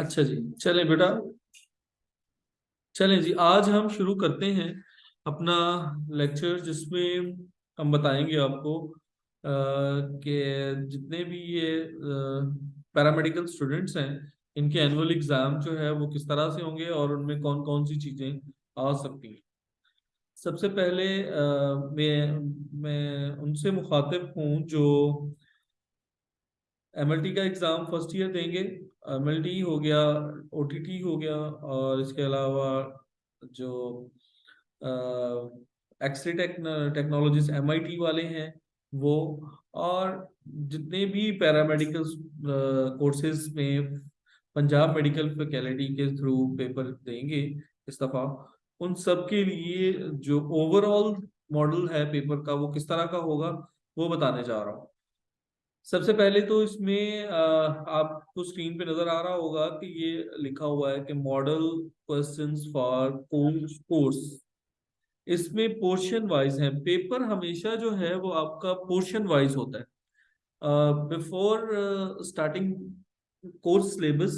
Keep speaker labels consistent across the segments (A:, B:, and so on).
A: اچھا جی۔ چلیں بیٹا۔ چلیں جی آج ہم شروع کرتے ہیں اپنا لیکچر جس میں ہم بتائیں گے آپ کو کہ جتنے بھی یہ پیرامیڈیکل اسٹوڈنٹس ہیں، ان کے اینول اگزام جو ہے وہ کس طرح سے ہوں گے اور ان میں کون کون سی چیزیں آ سکتی ہیں۔ سب سے پہلے میں میں ان سے مخاطب ہوں جو ایم ایل ٹی کا ایگزام فرسٹ ایئر دیں گے۔ ایم ایل ٹی ہو گیا، او ٹی ٹی ہو گیا، اور اس کے علاوہ جو X ray technologies, M I T والے ہیں، وہ، اور جتنے بھی پیرامیڈیکل کورسز میں پنجاب میڈیکل فیکلٹی کے تھرو پیپر دیں گے اس دفعہ، ان سب کے لیے جو اوور آل ماڈل ہے پیپر کا، وہ کس طرح کا ہوگا، وہ بتانے جا رہا ہوں۔ سب سے پہلے تو اس میں آپ کو اسکرین پہ نظر آ رہا ہوگا کہ یہ لکھا ہوا ہے کہ ماڈل فار کورس اس میں پورشن وائز ہیں۔ پیپر ہمیشہ جو ہے وہ آپ کا پورشن وائز ہوتا ہے۔ بفور اسٹارٹنگ کورس سلیبس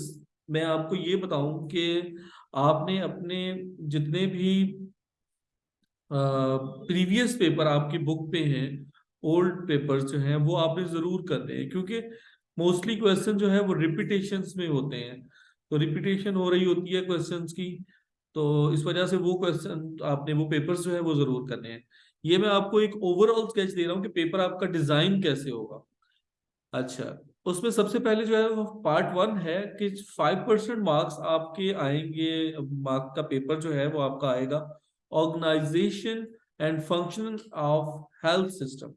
A: میں آپ کو یہ بتاؤں کہ آپ نے اپنے جتنے بھی پریویس پیپر آپ کی بک پہ ہیں اولڈ پیپر جو ہیں وہ آپ نے ضرور کرنے ہیں، کیونکہ موسٹلی کوشچن جو ہے وہ ریپیٹیشنز میں ہوتے ہیں۔ تو ریپیٹیشن ہو رہی ہوتی ہے کوشچنز کی، تو اس وجہ سے وہ کوشچن آپ نے وہ پیپرز جو ہے وہ ضرور کرنے ہیں۔ یہ میں آپ کو ایک اوور آل اسکیچ دے رہا ہوں کہ پیپر آپ کا ڈیزائن کیسے ہوگا۔ اچھا اس میں سب سے پہلے جو ہے وہ پارٹ ون ہے کہ فائیو پرسینٹ مارکس آپ کے آئیں گے مارک کا پیپر جو ہے وہ آپ کا آئے گا۔ Organisation and function of health system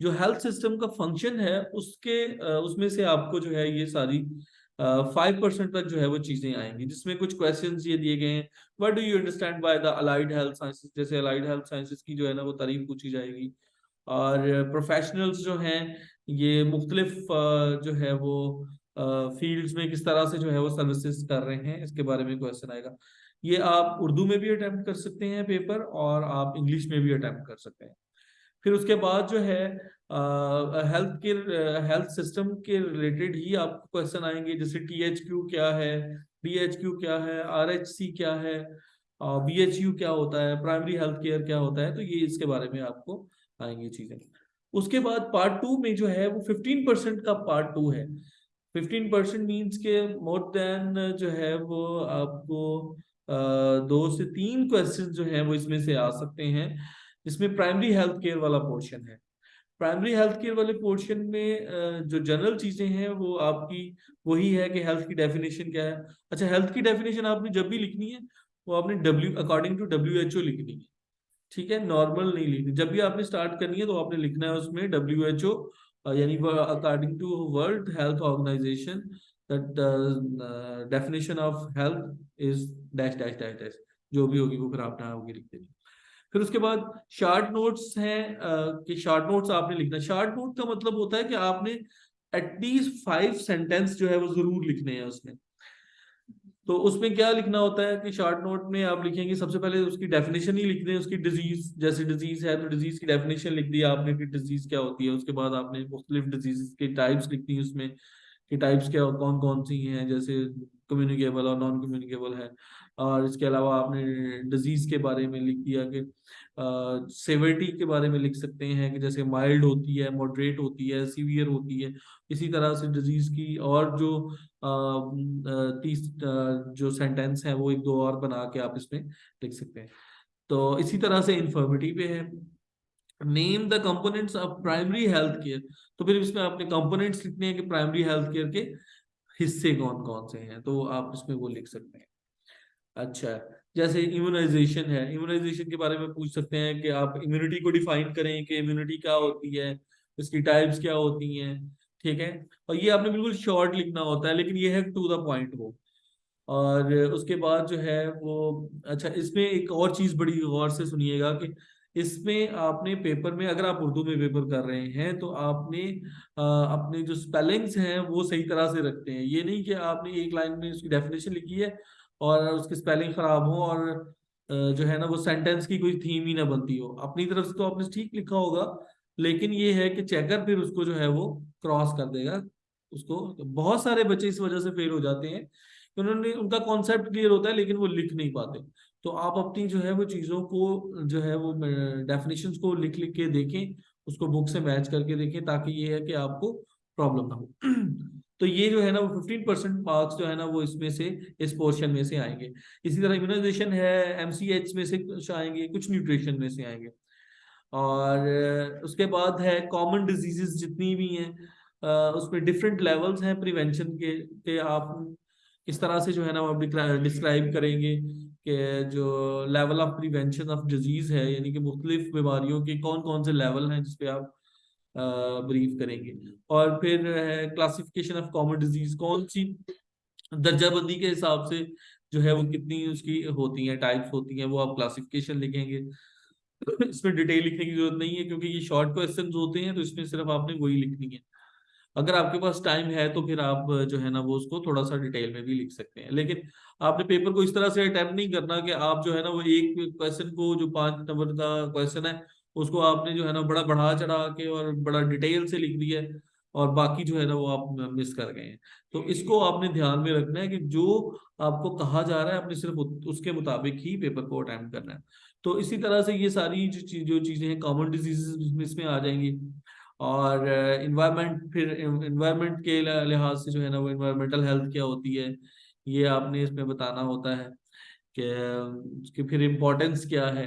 A: جو ہیلتھ سسٹم کا فنکشن ہے، اس کے اس میں سے آپ کو جو ہے یہ ساری فائیو پرسینٹ تک جو ہے وہ چیزیں آئیں گی، جس میں کچھ کوشچنس یہ دیے گئے ہیں۔ What do you understand by the allied health sciences جیسے الائڈ ہیلتھ سائنسز کی جو ہے نا وہ تعریف پوچھی جائے گی۔ اور پروفیشنلز جو ہیں، یہ مختلف جو ہے وہ فیلڈز میں کس طرح سے جو ہے وہ سروسز کر رہے ہیں، اس کے بارے میں کوشچن آئے گا۔ یہ آپ اردو میں بھی اٹیمپٹ کر سکتے ہیں پیپر اور آپ انگلش میں بھی اٹیمپٹ کر سکتے ہیں۔ پھر اس کے بعد جو ہے ہیلتھ کے ہیلتھ سسٹم کے ریلیٹڈ ہی آپ کو کوشچن آئیں گے، جیسے ٹی ایچ کیو کیا ہے ڈی ایچ کیو کیا ہے آر ایچ سی کیا ہے بی ایچ یو کیا ہوتا ہے پرائمری ہیلتھ کیئر کیا ہوتا ہے، تو یہ اس کے بارے میں آپ کو آئیں گے چیزیں۔ اس کے بعد پارٹ ٹو میں جو ہے، وہ ففٹین پرسینٹ کا پارٹ ٹو ہے۔ ففٹین پرسینٹ مینس کے مور دین جو ہے، وہ آپ کو دو سے تین کوشچن جو ہیں، وہ اس میں سے آ سکتے ہیں۔ جس میں پرائمری ہیلتھ کیئر والا پورشن ہے۔ پرائمری ہیلتھ کیئر والے پورشن میں جو جنرل چیزیں ہیں، وہ آپ کی وہی ہے کہ ہیلتھ کی ڈیفینیشن کیا ہے۔ اچھا ہیلتھ کی ڈیفینیشن آپ نے جب بھی لکھنی ہے، وہ آپ نے W according to W H O لکھنی ہے۔ ٹھیک ہے نارمل نہیں لکھنی۔ جب بھی آپ نے اسٹارٹ کرنی ہے تو آپ نے لکھنا ہے اس میں ڈبلو ایچ او یعنی according to world health organisation definition of health is dash dash dash dash جو بھی ہوگی وہ پھر آپ نے ہوگی، لکھ دیں پھر اس کے بعد شارٹ نوٹس ہیں کہ شارٹ نوٹس آپ نے لکھنا۔ شارٹ نوٹ کا مطلب ہوتا ہے کہ آپ نے ایٹ لیسٹ فائیو سینٹینس جو ہے وہ ضرور لکھنے ہیں اس میں۔ تو اس میں کیا لکھنا ہوتا ہے کہ شارٹ نوٹ میں آپ لکھیں گے، سب سے پہلے اس کی ڈیفینیشن ہی لکھ دیں، اس کی ڈیزیز جیسے ڈیزیز ہے تو ڈیزیز کی ڈیفینیشن لکھ دی آپ نے کہ ڈیزیز کیا ہوتی ہے، اس کے بعد آپ نے مختلف ڈیزیز کے ٹائپس لکھ دی اس میں، کہ ٹائپس کیا، کون کون سی ہیں، جیسے کمیونیکیبل اور نان کمیونیکیبل ہے۔ اور اس کے علاوہ آپ نے ڈیزیز کے بارے میں لکھ دیا کہ سیورٹی کے بارے میں لکھ سکتے ہیں کہ جیسے مائلڈ ہوتی ہے ماڈریٹ ہوتی ہے سیویئر ہوتی ہے۔ اسی طرح سے ڈیزیز کی اور جو تیس جو سینٹینس ہیں وہ ایک دو اور بنا کے آپ اس میں لکھ سکتے ہیں۔ تو اسی طرح سے انفارمیٹی پہ ہے۔ Name the components of primary health care تو پھر اس میں آپ نے کمپونیٹس لکھنے ہیں کہ پرائمری ہیلتھ کیئر کے حصے کون کون سے ہیں؟ تو آپ اس میں وہ لکھ سکتے ہیں۔ اچھا جیسے امیونائزیشن ہے۔ امیونائزیشن کے بارے میں پوچھ سکتے ہیں کہ آپ امیونٹی کو ڈیفائن کریں کہ امیونٹی کیا ہوتی ہے، اس کی ٹائپس کیا ہوتی ہیں؟ ٹھیک ہے؟ اور یہ آپ نے بالکل شارٹ لکھنا ہوتا ہے، لیکن یہ ہے ٹو دا پوائنٹ وہ۔ اور اس کے بعد جو ہے وہ اچھا اس میں ایک اور چیز بڑی غور سے سنیے گا کہ اس میں آپ نے پیپر میں اگر آپ اردو میں پیپر کر رہے ہیں تو آپ نے اپنے جو اسپیلنگس ہیں وہ صحیح طرح سے رکھتے ہیں۔ یہ نہیں کہ آپ نے ایک لائن میں اس کی ڈیفینیشن لکھی ہے اور اس کی اسپیلنگ خراب ہو اور جو ہے نا وہ سینٹینس کی کوئی تھیم ہی نہ بنتی ہو۔ اپنی طرف سے تو آپ نے ٹھیک لکھا ہوگا، لیکن یہ ہے کہ چیکر پھر اس کو جو ہے وہ کراس کر دے گا۔ اس کو بہت سارے بچے اس وجہ سے فیل ہو جاتے ہیں انہوں نے، ان کا کانسیپٹ کلیئر ہوتا ہے لیکن وہ لکھ نہیں پاتے۔ تو آپ اپنی جو ہے وہ چیزوں کو جو ہے وہ ڈیفینیشنز کو لکھ لکھ کے دیکھیں، اس کو بک سے میچ کر کے دیکھیں تاکہ یہ ہے کہ آپ کو پرابلم نہ ہو۔ تو یہ جو ہے نا وہ ففٹین پرسینٹ مارکس جو ہے نا وہ اس میں سے، اس پورشن میں سے آئیں گے۔ اسی طرح امیونائزیشن ہے ایم سی ایچ میں سے کچھ آئیں گے، کچھ نیوٹریشن میں سے آئیں گے۔ اور اس کے بعد ہے کامن ڈیزیزز جتنی بھی ہیں اس میں ڈفرینٹ لیولز ہیں پریونشن کے، کہ آپ اس طرح سے جو ہے نا وہ ڈسکرائب کریں گے کہ جو level of prevention of disease ہے یعنی کہ مختلف بیماریوں کے کون کون سے لیول ہیں جس پہ آپ بریف کریں گے۔ اور پھر کلاسیفیکیشن آف کامن ڈیزیز کون سی درجہ بندی کے حساب سے جو ہے وہ کتنی اس کی ہوتی ہیں ٹائپس ہوتی ہیں، وہ آپ کلاسیفیکیشن لکھیں گے۔ اس میں ڈیٹیل لکھنے کی ضرورت نہیں ہے کیونکہ یہ شارٹ کوشچنز ہوتے ہیں تو اس میں صرف آپ نے وہی لکھنی ہے۔ اگر آپ کے پاس ٹائم ہے تو پھر آپ جو ہے نا وہ اس کو تھوڑا سا ڈیٹیل میں بھی لکھ سکتے ہیں۔ لیکن آپ نے پیپر کو اس طرح سے اٹیمپٹ نہیں کرنا کہ آپ جو ہے نا وہ ایک کوشچن کو جو پانچ نمبر کا کوشچن ہے، اس کو آپ نے جو ہے نا بڑا بڑھا چڑھا کے اور بڑا ڈیٹیل سے لکھ دیا ہے اور باقی جو ہے نا وہ آپ مس کر گئے ہیں۔ تو اس کو آپ نے دھیان میں رکھنا ہے کہ جو آپ کو کہا جا رہا ہے، آپ نے صرف اس کے مطابق ہی پیپر کو اٹیمپٹ کرنا ہے۔ تو اسی طرح سے یہ ساری جو چیزیں ہیں کامن ڈیزیز اس میں آ جائیں گی۔ اور انوائرمنٹ پھر انوائرمنٹ کے لحاظ سے جو ہے نا وہ انوائرمنٹل ہیلتھ کیا ہوتی ہے، یہ آپ نے اس میں بتانا ہوتا ہے کہ اس کی پھر امپورٹنس کیا ہے۔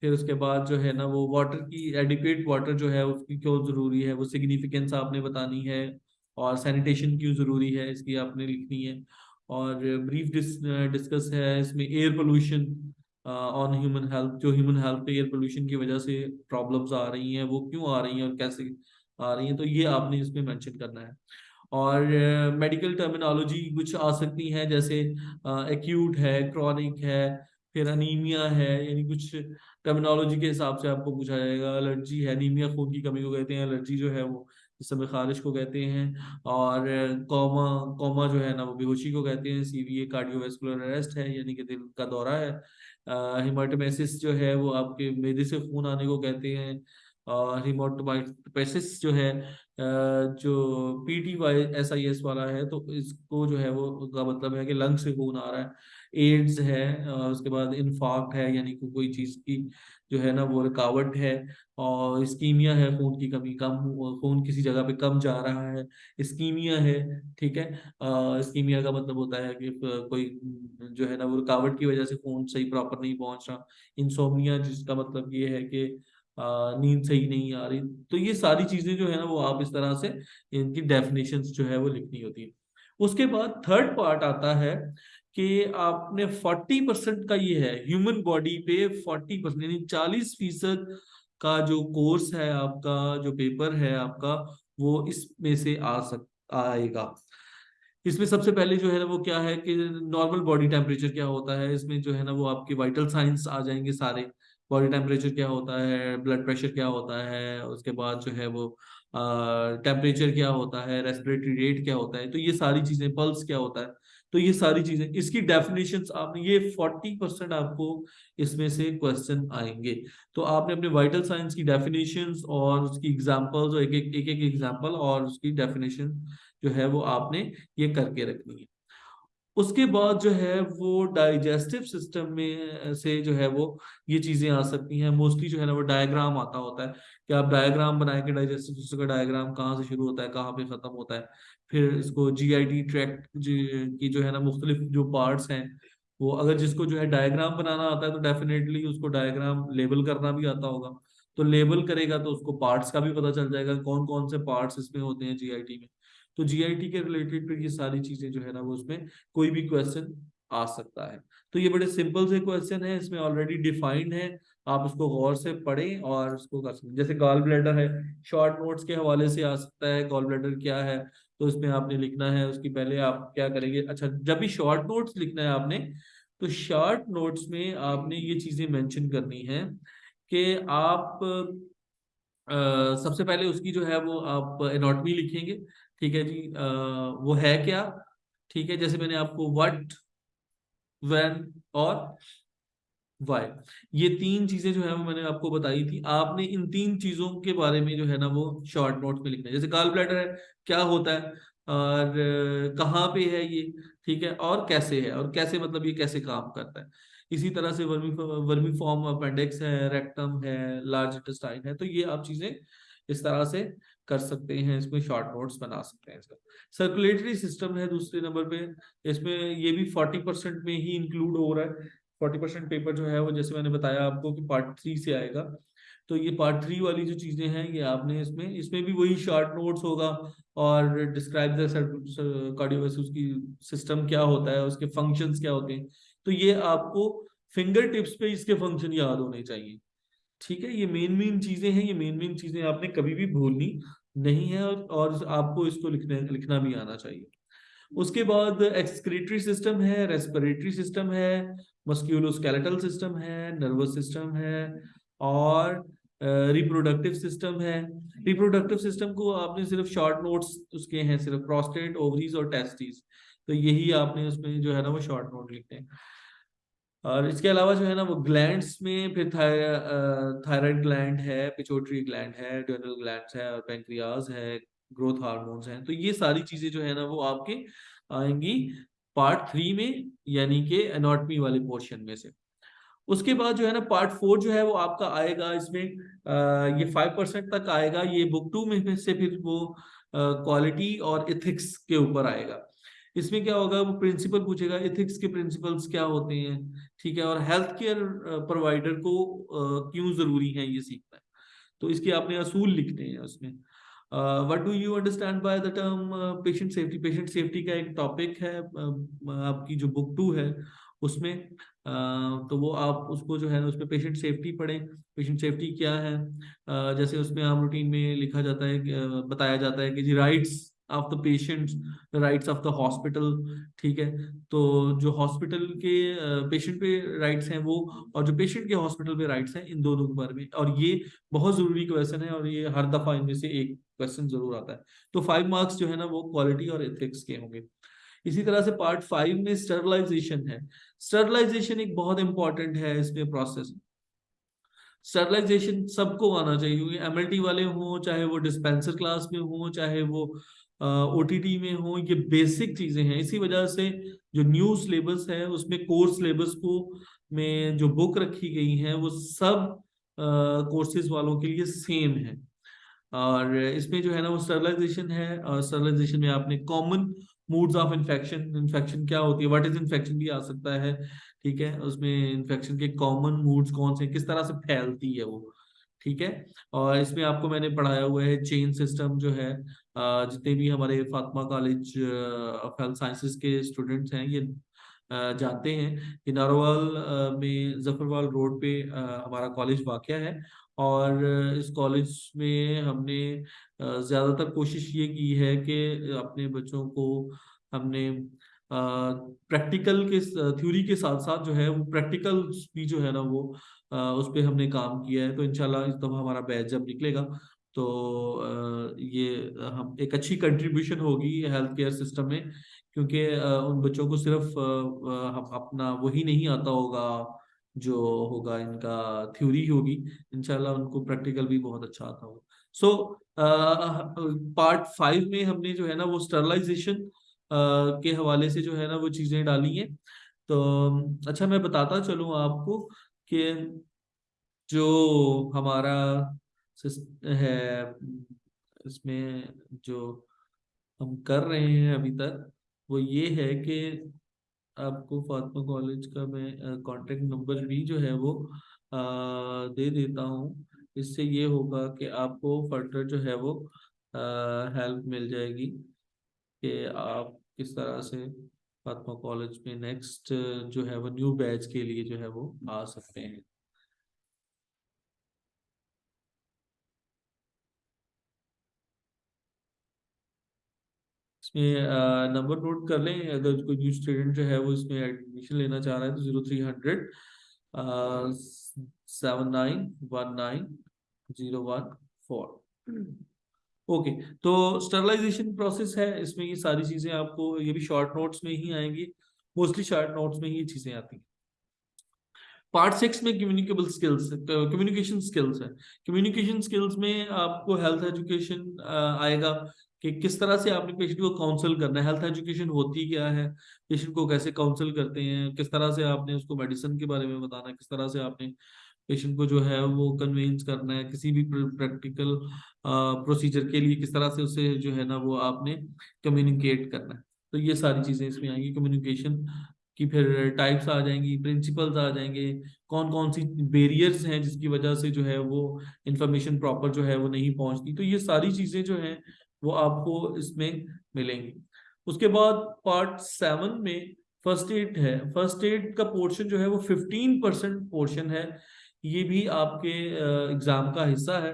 A: پھر اس کے بعد جو ہے نا وہ واٹر کی ایڈیکویٹ واٹر جو ہے اس کی کیوں ضروری ہے، وہ سگنیفیکینس آپ نے بتانی ہے اور سینیٹیشن کیوں ضروری ہے، اس کی آپ نے لکھنی ہے۔ اور بریف ڈسکس ہے اس میں air pollution on human health جو ہیومن ہیلتھ پہ ایئر پولوشن کی وجہ سے پرابلمس آ رہی ہیں، وہ کیوں آ رہی ہیں اور کیسے آ رہی ہیں؟ تو یہ آپ نے اس میں مینشن کرنا ہے۔ اور میڈیکل ٹرمینالوجی کچھ آ سکتی ہیں، جیسے ایکیوٹ ہے کرونک ہے، پھر انیمیا ہے یعنی کچھ ٹرمینالوجی کے حساب سے آپ کو پوچھا جائے گا۔ الرجی ہے انیمیا خون کی کمی کو کہتے ہیں الرجی جو ہے وہ جس میں خارش کو کہتے ہیں۔ اور کوما کوما جو ہے نا، وہ بے ہوشی کو کہتے ہیں۔ C V A cardiovascular arrest ہے یعنی کہ دل کا دورہ ہے۔ ہیماٹومیسس جو ہے وہ آپ کے میدے سے خون آنے کو کہتے ہیں اور ہیماٹومیسس جو ہے جو P T Y S I S والا ہے، تو اس کو جو ہے وہ کا مطلب ہے کہ لنگ سے خون آ رہا ہے، ایڈز ہے اس کے بعد انفاکٹ ہے یعنی کوئی چیز کی جو ہے نا وہ رکاوٹ ہے اور اسکیمیا ہے، خون کی کمی کم خون کسی جگہ پہ کم جا رہا ہے، اسکیمیا ہے، ٹھیک ہے؟ اسکیمیا کا مطلب ہوتا ہے کہ کوئی جو ہے نا وہ رکاوٹ کی وجہ سے خون صحیح پراپر نہیں پہنچ رہا۔ انسومیا جس کا مطلب یہ ہے کہ نیند صحیح نہیں آ رہی۔ تو یہ ساری چیزیں جو ہے نا وہ آپ اس طرح سے ان کی ڈیفینیشن جو ہے وہ لکھنی ہوتی ہے اس کے بعد تھرڈ پارٹ آتا ہے کہ آپ نے فورٹی پرسینٹ کا یہ ہے ہیومن باڈی پہ فورٹی پرسینٹ یعنی چالیس فیصد کا جو کورس ہے آپ کا، جو پیپر ہے آپ کا، وہ اس میں سے آ سک، آئے گا۔ اس میں سب سے پہلے جو ہے نا وہ کیا ہے کہ نارمل باڈی ٹیمپریچر کیا ہوتا ہے؟ اس میں جو ہے نا وہ آپ کے وائٹل سائنس آ جائیں گے سارے۔ باڈی ٹیمپریچر کیا ہوتا ہے؟ بلڈ پریشر کیا ہوتا ہے؟ اس کے بعد جو ہے وہ ٹیمپریچر کیا ہوتا ہے؟ ریسپریٹری ریٹ کیا ہوتا ہے؟ تو یہ ساری چیزیں پلس کیا ہوتا ہے؟ تو یہ ساری چیزیں، اس کی ڈیفینیشن آپ نے، یہ فورٹی پرسینٹ آپ کو اس میں سے کوشچن آئیں گے۔ تو آپ نے اپنے وائٹل سائنس کی ڈیفینیشن اور اس کی ایگزامپل ایک ایک ایگزامپل اور اس کی ڈیفینیشن جو ہے وہ آپ نے یہ کر کے رکھنی ہے۔ اس کے بعد جو ہے وہ ڈائجسٹو سسٹم میں سے جو ہے وہ یہ چیزیں آ سکتی ہیں۔ موسٹلی جو ہے نا وہ ڈائیگرام آتا ہوتا ہے کہ آپ ڈائیگرام بنائیں گے ڈائجسٹو سسٹم کا ڈائیگرام کہاں سے شروع ہوتا ہے، کہاں پہ ختم ہوتا ہے۔ پھر اس کو جی آئی ٹی ٹریک کی جو ہے نا مختلف جو پارٹس ہیں، وہ اگر جس کو جو ہے ڈائیگرام بنانا آتا ہے تو ڈیفینیٹلی اس کو ڈائیگرام لیبل کرنا بھی آتا ہوگا۔ تو لیبل کرے گا تو اس کو پارٹس کا بھی پتا چل جائے گا کون کون سے پارٹس اس میں ہوتے ہیں جی آئی ٹی میں۔ تو جی آئی ٹی کے ریلیٹڈ پھر یہ ساری چیزیں جو ہے نا وہ اس میں کوئی بھی کوشچن آ سکتا ہے۔ تو یہ بڑے سمپل سے کوشچن ہے اس میں آلریڈی ڈیفائنڈ ہے آپ اس کو غور سے پڑھیں اور اس کو کر سکیں جیسے گال بلیڈر ہے شارٹ نوٹس کے حوالے سے آ سکتا ہے گال بلیڈر کیا ہے؟ تو اس میں آپ نے لکھنا ہے، اس کی پہلے آپ کیا کریں گے؟ اچھا جب بھی شارٹ نوٹس لکھنا ہے آپ نے، تو شارٹ نوٹس میں آپ نے یہ چیزیں مینشن کرنی ہے کہ آپ سب سے پہلے اس کی جو ہے وہ آپ اناٹمی لکھیں گے، ٹھیک ہے جی؟ وہ ہے کیا؟ ٹھیک ہے، جیسے میں نے آپ کو وٹ وین اور وائی یہ تین چیزیں جو ہے وہ میں نے آپ کو بتائی تھی۔ آپ نے ان تین چیزوں کے بارے میں جو ہے نا وہ شارٹ نوٹ میں لکھنا ہے۔ جیسے گال بلیڈر ہے، کیا ہوتا ہے؟ اور کہاں پہ ہے یہ؟ ٹھیک ہے، اور کیسے ہے؟ اور کیسے مطلب یہ کیسے کام کرتا ہے؟ اسی طرح سے ورمی ورمی فارم اپینڈکس ہے ریکٹم ہے لارج انٹسٹائن ہے، تو یہ آپ چیزیں اس طرح سے کر سکتے ہیں، اس میں شارٹ نوٹس بنا سکتے ہیں اس کا سرکولیٹری سسٹم ہے دوسرے نمبر پہ، اس میں یہ بھی فورٹی پرسینٹ میں ہی انکلوڈ ہو رہا ہے۔ فورٹی پرسینٹ پیپر جو ہے وہ، جیسے میں نے بتایا آپ کو کہ پارٹ تھری سے آئے گا۔ تو یہ پارٹ تھری والی جو چیزیں ہیں، یہ آپ نے اس میں اس میں بھی وہی شارٹ نوٹس ہوگا اور ڈسکرائب دا اس کی سسٹم کیا ہوتا ہے، اس کے فنکشنز کیا ہوتے ہیں۔ تو یہ آپ کو فنگر ٹپس پہ اس کے فنکشن یاد ہونے چاہیے۔ ٹھیک ہے، یہ مین مین چیزیں ہیں، یہ مین مین چیزیں آپ نے کبھی بھی بھولنی نہیں ہے اور آپ کو اس کو لکھنے لکھنا بھی آنا چاہیے۔ اس کے بعد ایکسکریٹری سسٹم ہے ریسپریٹری سسٹم ہے مسکیولوسکیلیٹل سسٹم ہے نروس سسٹم ہے اور ریپروڈکٹیو سسٹم ہے۔ ریپروڈکٹیو سسٹم کو آپ نے صرف شارٹ نوٹس اس کے ہیں، صرف پروسٹیٹ اووریز اور ٹیسٹیز تو یہی آپ نے اس میں جو ہے نا وہ شارٹ نوٹ لکھتے ہیں۔ اور اس کے علاوہ جو ہے نا وہ گلینڈس میں پھر تھائرائڈ گلینڈ ہے پچوٹری گلینڈ ہے ڈیونل گلینڈس ہے اور پینکریاز ہے گروتھ ہارمونز ہیں۔ تو یہ ساری چیزیں جو ہے نا وہ آپ کے آئیں گی پارٹ تھری میں یعنی کہ اناٹمی والے پورشن میں سے۔ اس کے بعد جو ہے نا پارٹ فور جو ہے وہ آپ کا آئے گا، اس میں یہ فائیو پرسینٹ تک آئے گا۔ یہ بک ٹو میں سے پھر وہ کوالٹی اور ایتھکس کے اوپر آئے گا۔ اس میں کیا ہوگا؟ وہ پرنسپل پوچھے گا ایتھکس کے پرنسپلس کیا ہوتے ہیں؟ ٹھیک ہے؟ اور ہیلتھ کیئر پرووائڈر کو کیوں ضروری ہے یہ سیکھنا ہے؟ تو اس کے آپ نے اصول لکھنے ہیں اس میں۔ What do you understand by the term patient safety patient safety کا ایک ٹاپک ہے آپ کی جو بک ٹو ہے، اس میں۔ تو وہ آپ اس کو جو ہے اس میں پیشنٹ سیفٹی پڑھیں۔ پیشنٹ سیفٹی کیا ہے؟ جیسے اس میں عام روٹین میں لکھا جاتا ہے بتایا جاتا ہے کہ جی rights of the patient rights of the hospital ٹھیک ہے تو جو ہاسپٹل کے پیشنٹ پہ رائٹس ہیں وہ اور جو پیشنٹ کے ہاسپٹل پہ رائٹس ہیں ان دونوں کے بارے میں اور یہ بہت ضروری کویشچن ہے اور یہ ہر دفعہ ان میں سے ایک کوشچن ضرور آتا ہے تو فائیو مارکس جو ہے نا وہ کوالٹی اور ایتھکس کے ہوں گے اسی طرح سے پارٹ فائیو میں اسٹرلائزیشن ہے اسٹرلائزیشن ایک بہت امپورٹنٹ ہے اس میں پروسیس اسٹرلائزیشن سب کو آنا چاہیے کیونکہ ایم ایل ٹی والے ہوں چاہے وہ ڈسپینسر کلاس میں ہوں چاہے وہ او ٹی ٹی میں ہوں، یہ بیسک چیزیں ہیں۔ اسی وجہ سے جو نیو سلیبس ہے اس میں کورس سلیبس کو میں جو بک رکھی گئی ہیں، وہ سب کورسز والوں کے لیے سیم ہے اور اس میں جو ہے نا، وہ اسٹرلائزیشن ہے۔ اور اسٹرلائزیشن میں آپ نے common modes of infection infection کیا ہوتی ہے؟ واٹ از انفیکشن بھی آ سکتا ہے، ٹھیک ہے؟ اس میں انفیکشن کے کامن موڈز کون سے کس طرح سے پھیلتی ہے وہ؟ ٹھیک ہے؟ اور اس میں آپ کو میں نے پڑھایا ہوا ہے چین سسٹم جو ہے جتنے بھی ہمارے Fatima college of health sciences کے اسٹوڈنٹس ہیں، یہ جانتے ہیں کہ ناروال میں ظفروال روڈ پہ ہمارا کالج واقع ہے اور اس کالج میں ہم نے زیادہ تر کوشش یہ کی ہے کہ اپنے بچوں کو ہم نے پریکٹیکل کے تھیوری کے ساتھ ساتھ جو ہے، وہ پریکٹیکل بھی جو ہے نا وہ اس پہ ہم نے کام کیا ہے، تو انشاءاللہ اس دفعہ ہمارا بیچ جب نکلے گا۔ تو یہ ہم، ایک اچھی کنٹریبیوشن ہوگی ہیلتھ کیئر سسٹم میں، کیونکہ ان بچوں کو صرف اپنا وہی نہیں آتا ہوگا جو ہوگا ان کا تھیوری ہوگی، انشاءاللہ ان کو پریکٹیکل بھی بہت اچھا آتا ہوگا۔ سو پارٹ فائیو میں ہم نے جو ہے نا وہ اسٹرلائزیشن کے حوالے سے جو ہے نا وہ چیزیں ڈالی ہیں۔ تو اچھا میں بتاتا چلوں آپ کو کہ جو ہمارا ہے، اس میں جو ہم کر رہے ہیں ابھی تک، وہ یہ ہے کہ آپ کو فاطمہ کالج کا میں کانٹیکٹ نمبر بھی جو ہے وہ دے دیتا ہوں۔ اس سے یہ ہوگا کہ آپ کو فردر جو ہے وہ ہیلپ مل جائے گی کہ آپ کس طرح سے فاطمہ کالج میں نیکسٹ جو ہے وہ نیو بیچ کے لیے جو ہے وہ آ سکتے ہیں۔ اس میں نمبر نوٹ کر لیں، اگر کوئی نیو اسٹوڈنٹ جو ہے وہ اس میں ایڈمیشن لینا چاہ رہا ہے تو zero three hundred seven nine one nine zero one four okay تو اسٹرلائزیشن پروسیس ہے، اس میں یہ ساری چیزیں آپ کو، یہ بھی شارٹ نوٹس میں ہی آئیں گی موسٹلی شارٹ نوٹس میں ہی یہ چیزیں آتی ہیں. پارٹ سکس میں کمیونیکیبل سکلز کمیونیکیشن سکلز ہے. کمیونیکیشن سکلز میں آپ کو ہیلتھ ایجوکیشن آئے گا. کہ کس طرح سے آپ نے پیشنٹ کو کاؤنسل کرنا ہے ہیلتھ ایجوکیشن ہوتی کیا ہے پیشنٹ کو کیسے کاؤنسل کرتے ہیں، کس طرح سے آپ نے اس کو میڈیسن کے بارے میں بتانا ہے، کس طرح سے آپ نے پیشنٹ کو جو ہے وہ کنوینس کرنا ہے، کسی بھی پریکٹیکل پروسیجر کے لیے کس طرح سے اسے جو ہے نا وہ آپ نے کمیونیکیٹ کرنا ہے۔ تو یہ ساری چیزیں اس میں آئیں گی۔ کمیونیکیشن کی پھر ٹائپس آ جائیں گی پرنسپلز آ جائیں گے۔ کون کون سی بیریئرز ہیں جس کی وجہ سے جو ہے وہ انفارمیشن پراپر جو ہے وہ نہیں پہنچتی؟ تو یہ ساری چیزیں جو ہیں وہ آپ کو اس میں ملیں گی۔ اس کے بعد پارٹ سیون میں فرسٹ ایڈ ہے۔ فرسٹ ایڈ کا پورشن جو ہے وہ ففٹین پرسینٹ پورشن ہے۔ یہ بھی آپ کے اگزام کا حصہ ہے۔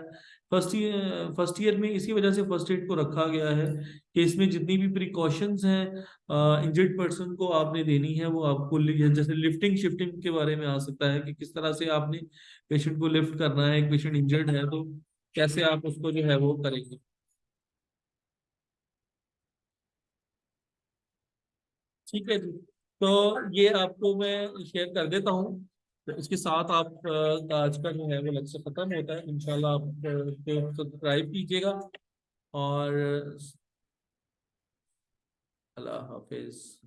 A: فرسٹ ایئر فرسٹ ایئر میں اسی وجہ سے فرسٹ ایڈ کو رکھا گیا ہے کہ اس میں جتنی بھی پریکاشنز ہیں انجرڈ پرسن کو آپ نے دینی ہے، وہ آپ کو جیسے لفٹنگ شفٹنگ کے بارے میں آ سکتا ہے کہ کس طرح سے آپ نے پیشنٹ کو لفٹ کرنا ہے، ایک پیشنٹ انجرڈ ہے تو کیسے آپ اس کو جو ہے وہ کریں گے۔ ٹھیک ہے جی۔ تو یہ آپ کو میں شیئر کر دیتا ہوں۔ اس کے ساتھ آپ آج کا جو ہے وہ لیکچر ختم ہوتا ہے۔ انشاءاللہ آپ سبسکرائب کیجیے گا۔ اور اللہ حافظ۔